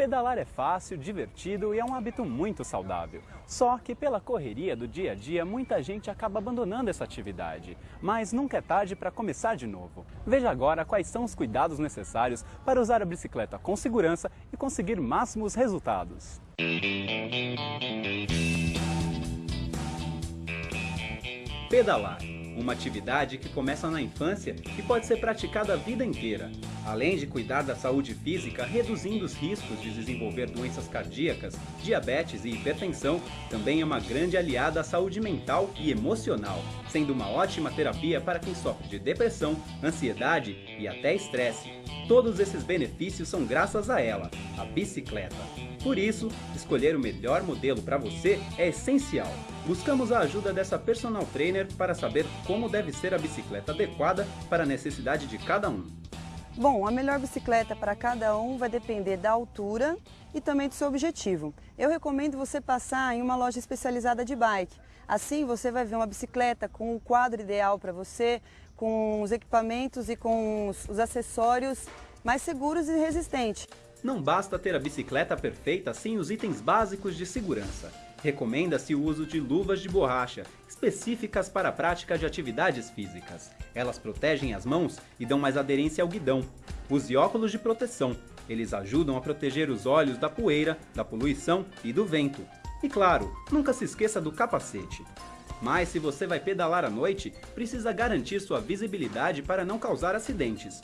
Pedalar é fácil, divertido e é um hábito muito saudável. Só que pela correria do dia a dia, muita gente acaba abandonando essa atividade. Mas nunca é tarde para começar de novo. Veja agora quais são os cuidados necessários para usar a bicicleta com segurança e conseguir máximos resultados. Pedalar uma atividade que começa na infância e pode ser praticada a vida inteira, além de cuidar da saúde física, reduzindo os riscos de desenvolver doenças cardíacas, diabetes e hipertensão, também é uma grande aliada à saúde mental e emocional, sendo uma ótima terapia para quem sofre de depressão, ansiedade e até estresse. Todos esses benefícios são graças a ela, a bicicleta. Por isso, escolher o melhor modelo para você é essencial. Buscamos a ajuda dessa personal trainer para saber como deve ser a bicicleta adequada para a necessidade de cada um. Bom, a melhor bicicleta para cada um vai depender da altura e também do seu objetivo. Eu recomendo você passar em uma loja especializada de bike. Assim você vai ver uma bicicleta com o quadro ideal para você, com os equipamentos e com os acessórios mais seguros e resistentes. Não basta ter a bicicleta perfeita sem os itens básicos de segurança. Recomenda-se o uso de luvas de borracha, específicas para a prática de atividades físicas. Elas protegem as mãos e dão mais aderência ao guidão. Use óculos de proteção. Eles ajudam a proteger os olhos da poeira, da poluição e do vento. E claro, nunca se esqueça do capacete. Mas se você vai pedalar à noite, precisa garantir sua visibilidade para não causar acidentes.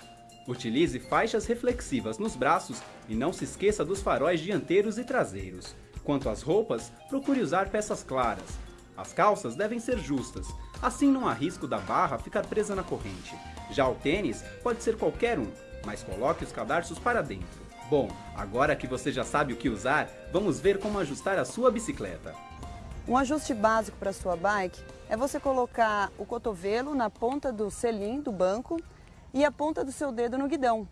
Utilize faixas reflexivas nos braços e não se esqueça dos faróis dianteiros e traseiros. Quanto às roupas, procure usar peças claras. As calças devem ser justas, assim não há risco da barra ficar presa na corrente. Já o tênis pode ser qualquer um, mas coloque os cadarços para dentro. Bom, agora que você já sabe o que usar, vamos ver como ajustar a sua bicicleta. Um ajuste básico para a sua bike é você colocar o cotovelo na ponta do selim do banco e a ponta do seu dedo no guidão.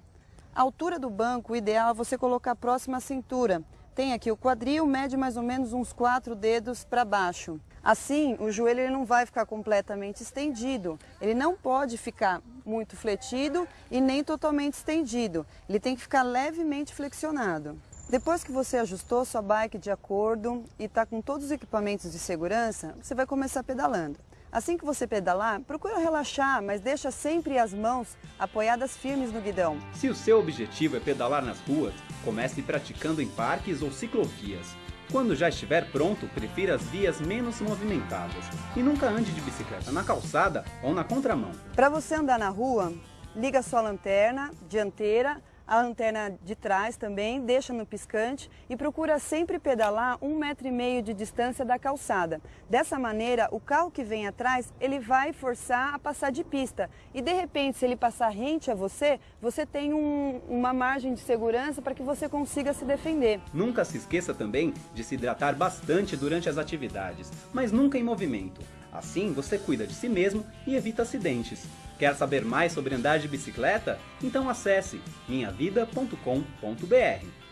A altura do banco, o ideal é você colocar próximo à cintura. Tem aqui o quadril, mede mais ou menos uns quatro dedos para baixo. Assim, o joelho ele não vai ficar completamente estendido. Ele não pode ficar muito fletido e nem totalmente estendido. Ele tem que ficar levemente flexionado. Depois que você ajustou sua bike de acordo e está com todos os equipamentos de segurança, você vai começar pedalando. Assim que você pedalar, procura relaxar, mas deixa sempre as mãos apoiadas firmes no guidão. Se o seu objetivo é pedalar nas ruas, comece praticando em parques ou ciclovias. Quando já estiver pronto, prefira as vias menos movimentadas e nunca ande de bicicleta na calçada ou na contramão. Para você andar na rua, liga sua lanterna dianteira a lanterna de trás também, deixa no piscante e procura sempre pedalar um metro e meio de distância da calçada. Dessa maneira, o carro que vem atrás, ele vai forçar a passar de pista e de repente, se ele passar rente a você, você tem um, uma margem de segurança para que você consiga se defender. Nunca se esqueça também de se hidratar bastante durante as atividades, mas nunca em movimento. Assim, você cuida de si mesmo e evita acidentes. Quer saber mais sobre andar de bicicleta? Então acesse minhavida.com.br.